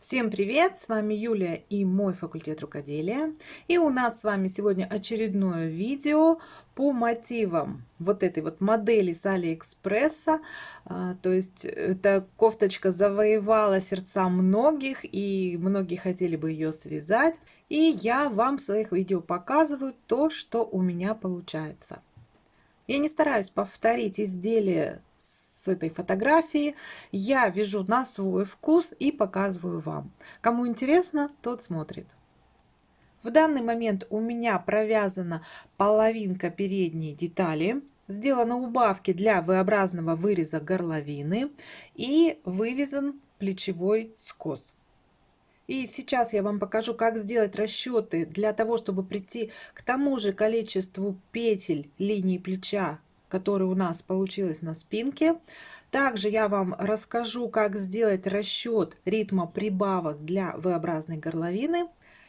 Всем привет! С вами Юлия и мой факультет рукоделия. И у нас с вами сегодня очередное видео по мотивам вот этой вот модели с Алиэкспресса. А, то есть эта кофточка завоевала сердца многих и многие хотели бы ее связать. И я вам в своих видео показываю то, что у меня получается. Я не стараюсь повторить изделие с этой фотографии. Я вяжу на свой вкус и показываю вам. Кому интересно, тот смотрит. В данный момент у меня провязана половинка передней детали. Сделаны убавки для V-образного выреза горловины и вывязан плечевой скос. И сейчас я вам покажу, как сделать расчеты для того, чтобы прийти к тому же количеству петель линии плеча, который у нас получилось на спинке. Также я вам расскажу, как сделать расчет ритма прибавок для V-образной горловины.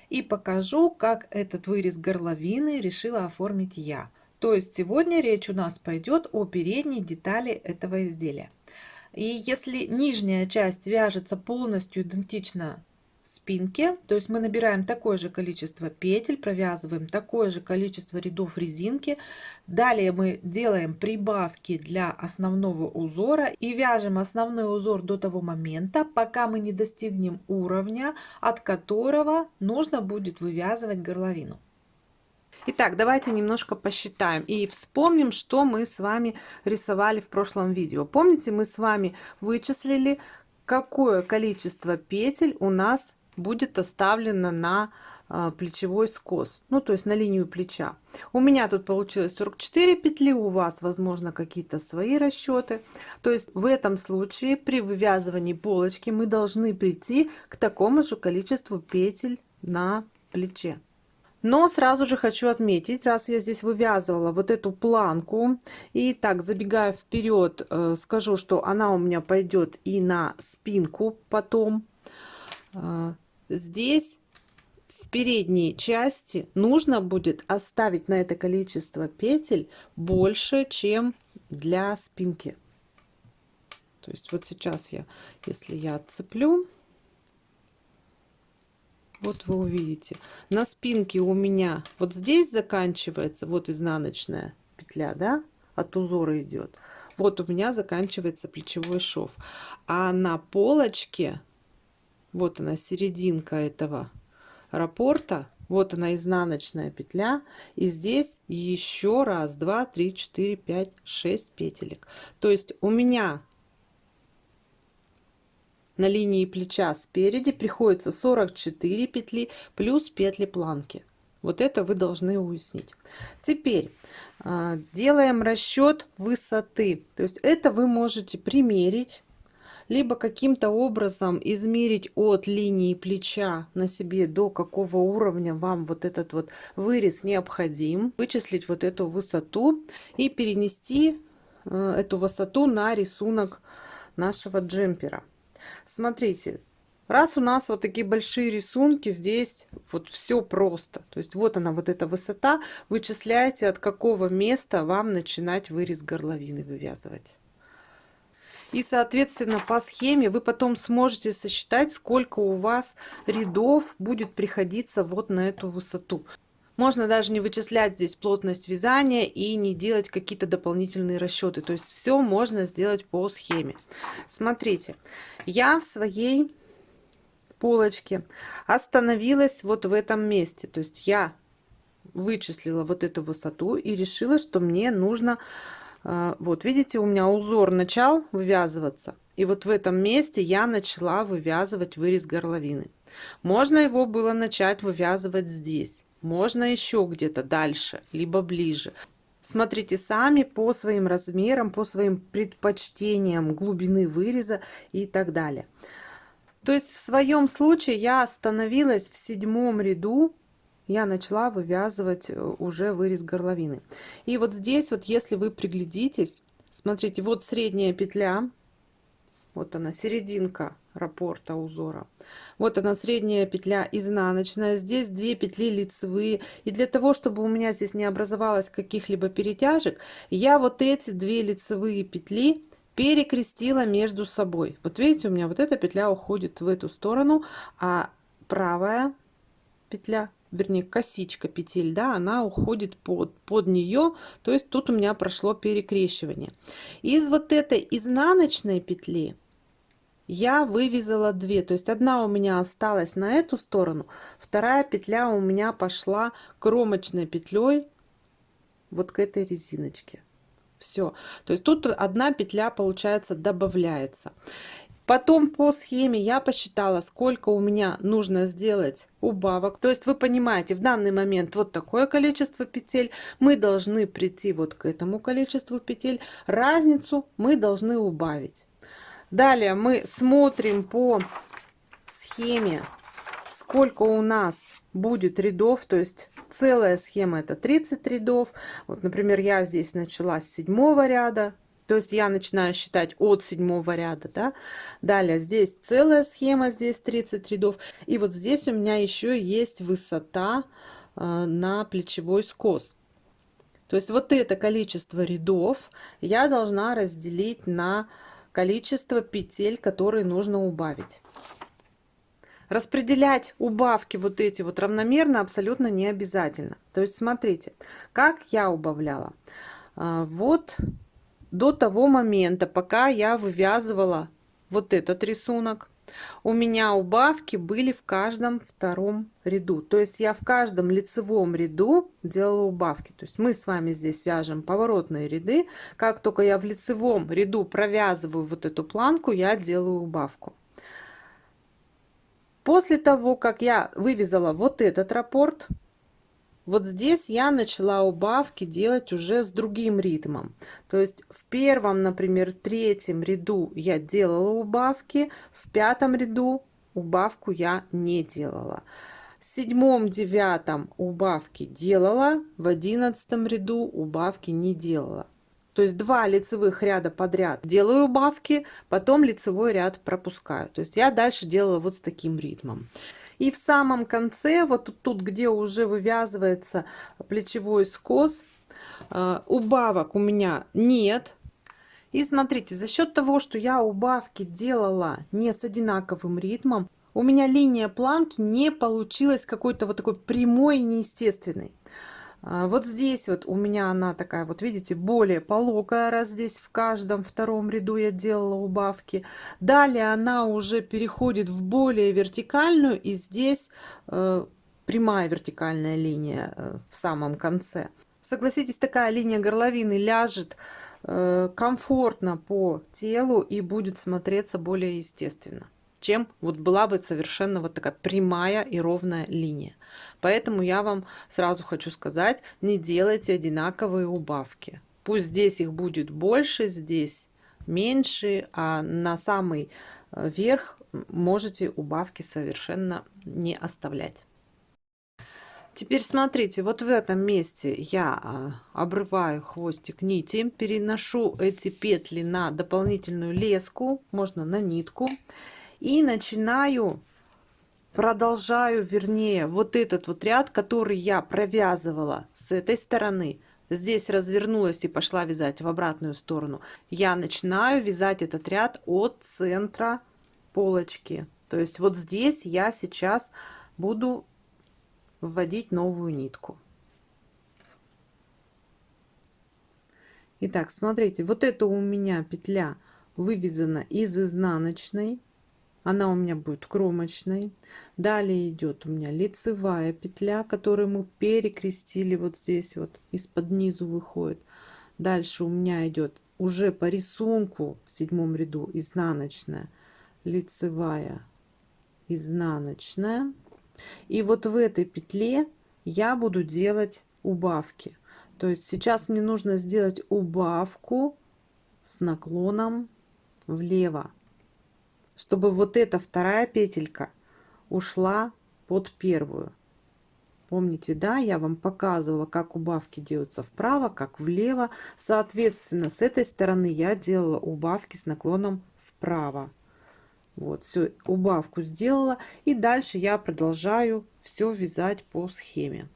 И покажу, как этот вырез горловины решила оформить я. То есть сегодня речь у нас пойдет о передней детали этого изделия. И если нижняя часть вяжется полностью идентично спинке. То есть мы набираем такое же количество петель, провязываем такое же количество рядов резинки. Далее мы делаем прибавки для основного узора и вяжем основной узор до того момента, пока мы не достигнем уровня, от которого нужно будет вывязывать горловину. Итак, давайте немножко посчитаем и вспомним, что мы с вами рисовали в прошлом видео. Помните, мы с вами вычислили, какое количество петель у нас будет оставлено на а, плечевой скос, ну то есть на линию плеча. У меня тут получилось 44 петли, у вас возможно какие-то свои расчеты. То есть в этом случае при вывязывании полочки мы должны прийти к такому же количеству петель на плече. Но сразу же хочу отметить, раз я здесь вывязывала вот эту планку, и так забегая вперед, э, скажу, что она у меня пойдет и на спинку потом. А, здесь в передней части нужно будет оставить на это количество петель больше, чем для спинки. То есть вот сейчас я, если я отцеплю, вот вы увидите, на спинке у меня вот здесь заканчивается, вот изнаночная петля, да, от узора идет. Вот у меня заканчивается плечевой шов. А на полочке вот она серединка этого раппорта вот она изнаночная петля. И здесь еще раз два три четыре пять шесть петелек. То есть у меня на линии плеча спереди приходится 44 петли плюс петли планки. Вот это вы должны уяснить. Теперь а, делаем расчет высоты. То есть это вы можете примерить либо каким-то образом измерить от линии плеча на себе до какого уровня вам вот этот вот вырез необходим, вычислить вот эту высоту и перенести э, эту высоту на рисунок нашего джемпера. Смотрите, раз у нас вот такие большие рисунки, здесь вот все просто. То есть вот она, вот эта высота, вычисляете от какого места вам начинать вырез горловины вывязывать. И, соответственно, по схеме вы потом сможете сосчитать, сколько у вас рядов будет приходиться вот на эту высоту. Можно даже не вычислять здесь плотность вязания и не делать какие-то дополнительные расчеты. То есть все можно сделать по схеме. Смотрите, я в своей полочке остановилась вот в этом месте. То есть я вычислила вот эту высоту и решила, что мне нужно вот видите у меня узор начал вывязываться и вот в этом месте я начала вывязывать вырез горловины. Можно его было начать вывязывать здесь можно еще где-то дальше либо ближе. Смотрите сами по своим размерам по своим предпочтениям глубины выреза и так далее. То есть в своем случае я остановилась в седьмом ряду я начала вывязывать э, уже вырез горловины. И вот здесь вот, если вы приглядитесь, смотрите, вот средняя петля, вот она, серединка раппорта узора. Вот она, средняя петля изнаночная. Здесь две петли лицевые. И для того, чтобы у меня здесь не образовалось каких-либо перетяжек, я вот эти две лицевые петли перекрестила между собой. Вот видите, у меня вот эта петля уходит в эту сторону, а правая петля вернее косичка петель да она уходит под под нее то есть тут у меня прошло перекрещивание. Из вот этой изнаночной петли я вывязала 2 то есть одна у меня осталась на эту сторону вторая петля у меня пошла кромочной петлей вот к этой резиночке все то есть тут одна петля получается добавляется Потом по схеме я посчитала, сколько у меня нужно сделать убавок. То есть вы понимаете, в данный момент вот такое количество петель. Мы должны прийти вот к этому количеству петель. Разницу мы должны убавить. Далее мы смотрим по схеме, сколько у нас будет рядов. То есть целая схема это 30 рядов. Вот, например, я здесь начала с седьмого ряда то есть я начинаю считать от седьмого ряда, да. Далее здесь целая схема, здесь 30 рядов. И вот здесь у меня еще есть высота э, на плечевой скос. То есть вот это количество рядов я должна разделить на количество петель, которые нужно убавить. Распределять убавки вот эти вот равномерно абсолютно не обязательно. То есть смотрите, как я убавляла. А, вот до того момента, пока я вывязывала вот этот рисунок, у меня убавки были в каждом втором ряду. То есть я в каждом лицевом ряду делала убавки. То есть мы с вами здесь вяжем поворотные ряды. Как только я в лицевом ряду провязываю вот эту планку, я делаю убавку. После того, как я вывязала вот этот раппорт, вот здесь я начала убавки делать уже с другим ритмом. То есть в первом, например, третьем ряду я делала убавки, в пятом ряду убавку я не делала. В седьмом, девятом убавки делала, в одиннадцатом ряду убавки не делала. То есть два лицевых ряда подряд делаю убавки, потом лицевой ряд пропускаю. То есть я дальше делала вот с таким ритмом. И в самом конце, вот тут, где уже вывязывается плечевой скос, э, убавок у меня нет. И смотрите, за счет того, что я убавки делала не с одинаковым ритмом, у меня линия планки не получилась какой-то вот такой прямой и неестественной. А, вот здесь вот у меня она такая, вот видите, более пологая, раз здесь в каждом втором ряду я делала убавки. Далее она уже переходит в более вертикальную, и здесь э, прямая вертикальная линия э, в самом конце. Согласитесь, такая линия горловины ляжет э, комфортно по телу и будет смотреться более естественно чем вот была бы совершенно вот такая прямая и ровная линия. Поэтому я вам сразу хочу сказать, не делайте одинаковые убавки. Пусть здесь их будет больше, здесь меньше, а на самый э, верх можете убавки совершенно не оставлять. Теперь смотрите, вот в этом месте я а, обрываю хвостик нити, переношу эти петли на дополнительную леску, можно на нитку и начинаю продолжаю вернее вот этот вот ряд который я провязывала с этой стороны. Здесь развернулась и пошла вязать в обратную сторону. Я начинаю вязать этот ряд от центра полочки. То есть вот здесь я сейчас буду вводить новую нитку. Итак, смотрите, вот это у меня петля вывязана из изнаночной она у меня будет кромочной. Далее идет у меня лицевая петля которую мы перекрестили вот здесь вот из-под низу выходит. Дальше у меня идет уже по рисунку в седьмом ряду изнаночная лицевая изнаночная. И вот в этой петле я буду делать убавки. То есть сейчас мне нужно сделать убавку с наклоном влево чтобы вот эта вторая петелька ушла под первую. Помните, да, я вам показывала, как убавки делаются вправо, как влево. Соответственно, с этой стороны я делала убавки с наклоном вправо. Вот, все, убавку сделала. И дальше я продолжаю все вязать по схеме.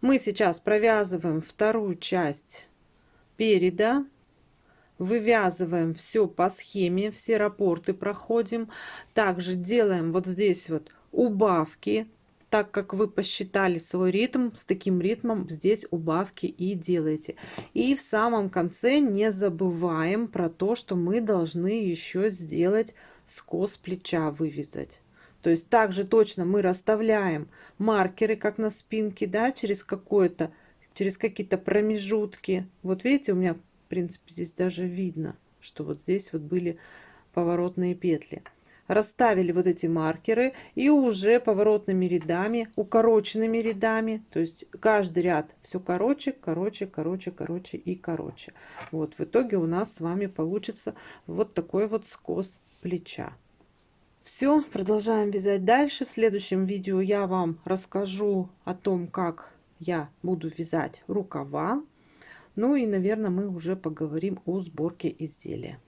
Мы сейчас провязываем вторую часть переда вывязываем все по схеме, все рапорты проходим. Также делаем вот здесь вот убавки, так как вы посчитали свой ритм, с таким ритмом здесь убавки и делаете. И в самом конце не забываем про то, что мы должны еще сделать скос плеча, вывязать. То есть также точно мы расставляем маркеры, как на спинке, да, через какое-то, через какие-то промежутки. Вот видите, у меня, принципе, здесь даже видно, что вот здесь вот были поворотные петли расставили вот эти маркеры и уже поворотными рядами, укороченными рядами, то есть каждый ряд все короче, короче, короче, короче и короче. Вот в итоге у нас с вами получится вот такой вот скос плеча. Все, продолжаем вязать дальше. В следующем видео я вам расскажу о том, как я буду вязать рукава. Ну и, наверное, мы уже поговорим о сборке изделия.